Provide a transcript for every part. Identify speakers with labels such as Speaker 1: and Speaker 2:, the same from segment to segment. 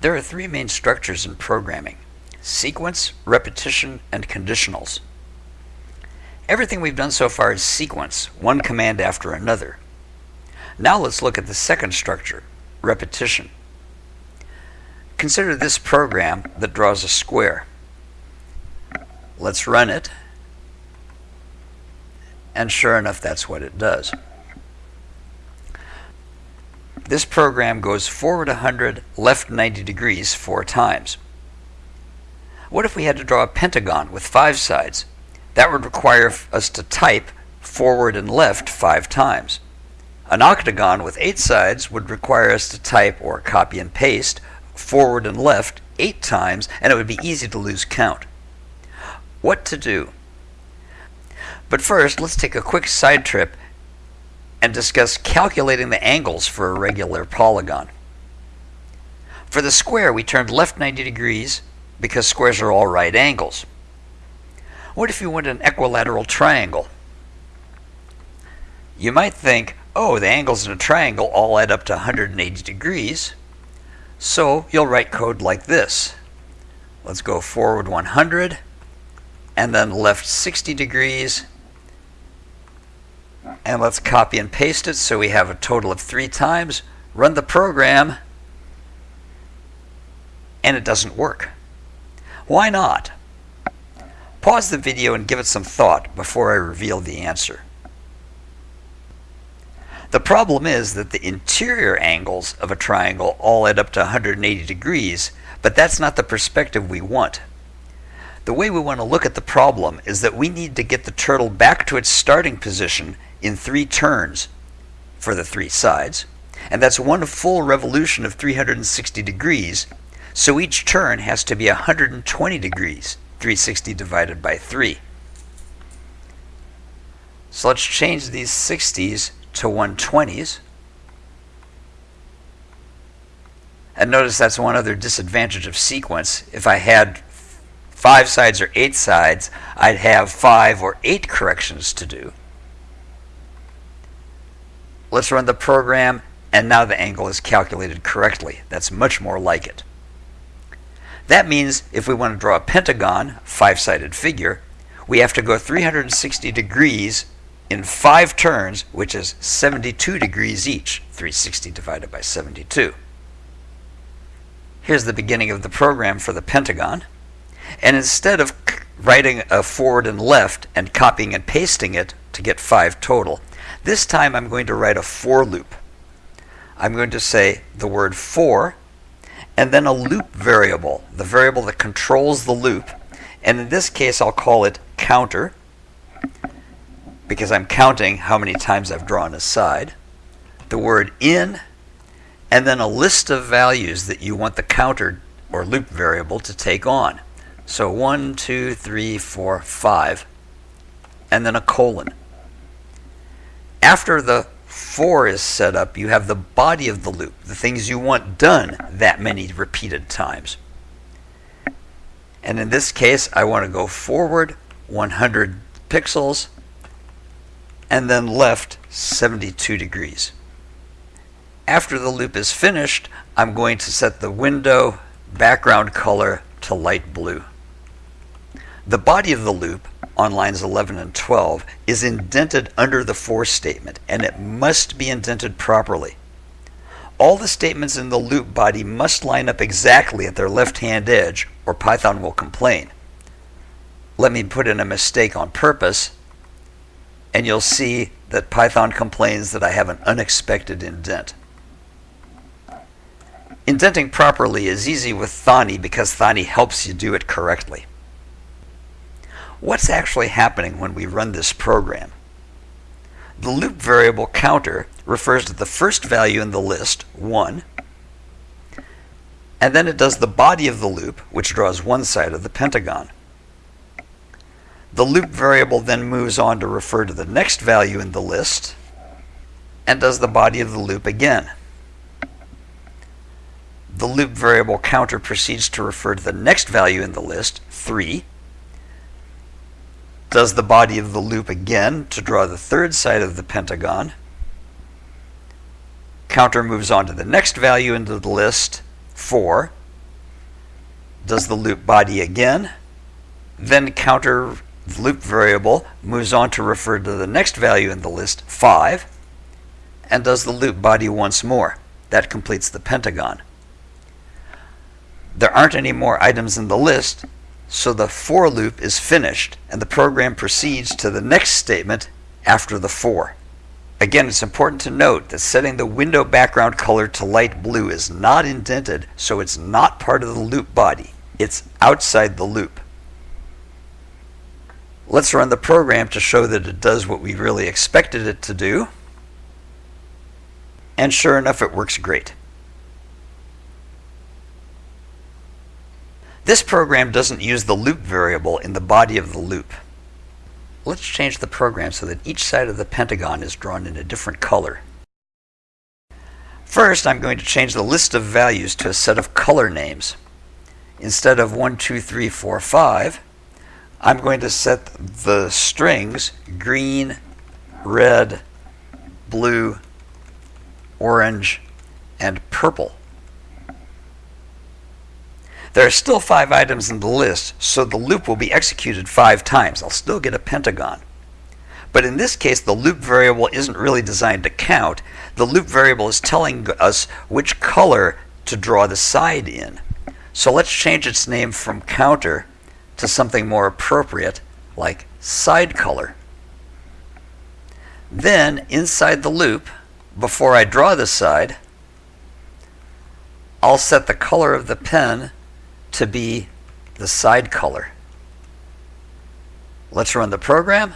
Speaker 1: There are three main structures in programming sequence, repetition, and conditionals. Everything we've done so far is sequence, one command after another. Now let's look at the second structure, repetition. Consider this program that draws a square. Let's run it. And sure enough, that's what it does. This program goes forward 100, left 90 degrees four times. What if we had to draw a pentagon with five sides? That would require us to type forward and left five times. An octagon with eight sides would require us to type or copy and paste forward and left eight times, and it would be easy to lose count. What to do? But first, let's take a quick side trip and discuss calculating the angles for a regular polygon. For the square, we turned left 90 degrees because squares are all right angles. What if you want an equilateral triangle? You might think, oh, the angles in a triangle all add up to 180 degrees. So you'll write code like this. Let's go forward 100 and then left 60 degrees. And let's copy and paste it so we have a total of three times. Run the program and it doesn't work. Why not? Pause the video and give it some thought before I reveal the answer. The problem is that the interior angles of a triangle all add up to 180 degrees, but that's not the perspective we want. The way we want to look at the problem is that we need to get the turtle back to its starting position in three turns for the three sides, and that's one full revolution of 360 degrees so each turn has to be 120 degrees, 360 divided by 3. So let's change these 60s to 120s. And notice that's one other disadvantage of sequence. If I had five sides or eight sides, I'd have five or eight corrections to do. Let's run the program, and now the angle is calculated correctly. That's much more like it. That means if we want to draw a pentagon, five-sided figure, we have to go 360 degrees in five turns, which is 72 degrees each, 360 divided by 72. Here's the beginning of the program for the pentagon. And instead of writing a forward and left and copying and pasting it to get five total, this time I'm going to write a for loop. I'm going to say the word for and then a loop variable, the variable that controls the loop. And in this case, I'll call it counter because I'm counting how many times I've drawn a side. The word in, and then a list of values that you want the counter or loop variable to take on. So one, two, three, for, five, and then a colon. After the four is set up, you have the body of the loop, the things you want done that many repeated times. And in this case, I want to go forward 100 pixels and then left 72 degrees. After the loop is finished, I'm going to set the window background color to light blue. The body of the loop on lines 11 and 12 is indented under the for statement, and it must be indented properly. All the statements in the loop body must line up exactly at their left-hand edge, or Python will complain. Let me put in a mistake on purpose, and you'll see that Python complains that I have an unexpected indent. Indenting properly is easy with Thonny because Thonny helps you do it correctly. What's actually happening when we run this program? The loop variable counter refers to the first value in the list, 1, and then it does the body of the loop, which draws one side of the pentagon. The loop variable then moves on to refer to the next value in the list and does the body of the loop again. The loop variable counter proceeds to refer to the next value in the list, 3, does the body of the loop again to draw the third side of the pentagon. Counter moves on to the next value into the list, 4, does the loop body again, then counter loop variable moves on to refer to the next value in the list, 5, and does the loop body once more. That completes the pentagon. There aren't any more items in the list, so the for loop is finished and the program proceeds to the next statement after the for. Again, it's important to note that setting the window background color to light blue is not indented, so it's not part of the loop body. It's outside the loop. Let's run the program to show that it does what we really expected it to do. And sure enough, it works great. This program doesn't use the loop variable in the body of the loop. Let's change the program so that each side of the pentagon is drawn in a different color. First, I'm going to change the list of values to a set of color names. Instead of 1, 2, 3, 4, 5, I'm going to set the strings green, red, blue, orange, and purple. There are still five items in the list, so the loop will be executed five times. I'll still get a pentagon. But in this case, the loop variable isn't really designed to count. The loop variable is telling us which color to draw the side in. So let's change its name from counter to something more appropriate, like side color. Then, inside the loop, before I draw the side, I'll set the color of the pen to be the side color. Let's run the program.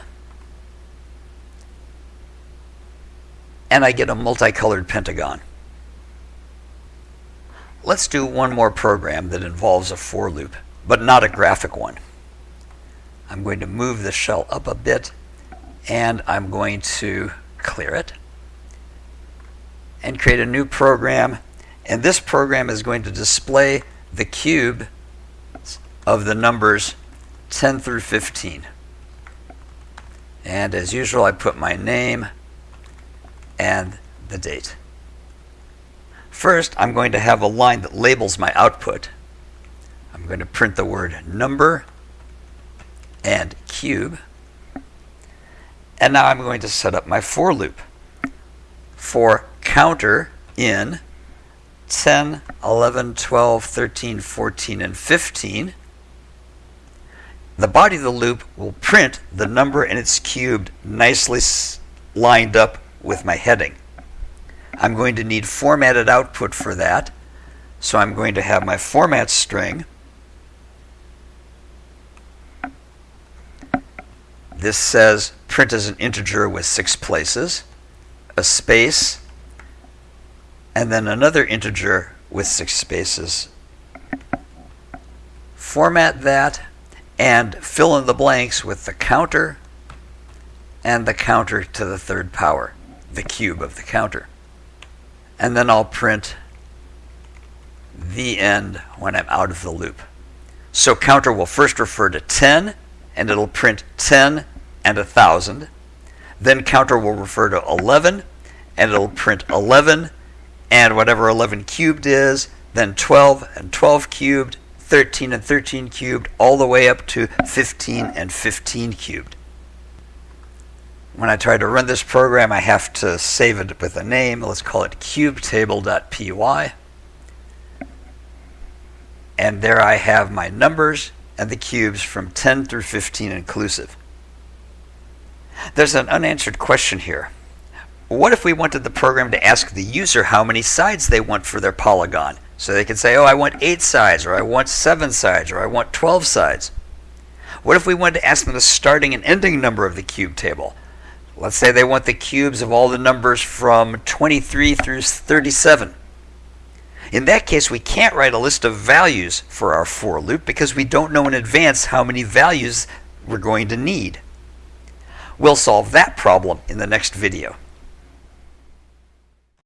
Speaker 1: And I get a multicolored pentagon. Let's do one more program that involves a for loop, but not a graphic one. I'm going to move the shell up a bit and I'm going to clear it and create a new program. And this program is going to display the cube of the numbers 10 through 15. And as usual, I put my name and the date. First, I'm going to have a line that labels my output. I'm going to print the word number and cube. And now I'm going to set up my for loop. For counter in 10, 11, 12, 13, 14, and 15, the body of the loop will print the number and its cubed nicely lined up with my heading. I'm going to need formatted output for that. So I'm going to have my format string. This says print as an integer with six places, a space, and then another integer with six spaces. Format that and fill in the blanks with the counter and the counter to the third power, the cube of the counter. And then I'll print the end when I'm out of the loop. So counter will first refer to 10 and it'll print 10 and 1000. Then counter will refer to 11 and it'll print 11 and whatever 11 cubed is, then 12 and 12 cubed, 13 and 13 cubed, all the way up to 15 and 15 cubed. When I try to run this program, I have to save it with a name. Let's call it cubetable.py. And there I have my numbers and the cubes from 10 through 15 inclusive. There's an unanswered question here. What if we wanted the program to ask the user how many sides they want for their polygon? So they can say, oh, I want 8 sides, or I want 7 sides, or I want 12 sides. What if we wanted to ask them the starting and ending number of the cube table? Let's say they want the cubes of all the numbers from 23 through 37. In that case, we can't write a list of values for our for loop because we don't know in advance how many values we're going to need. We'll solve that problem in the next video.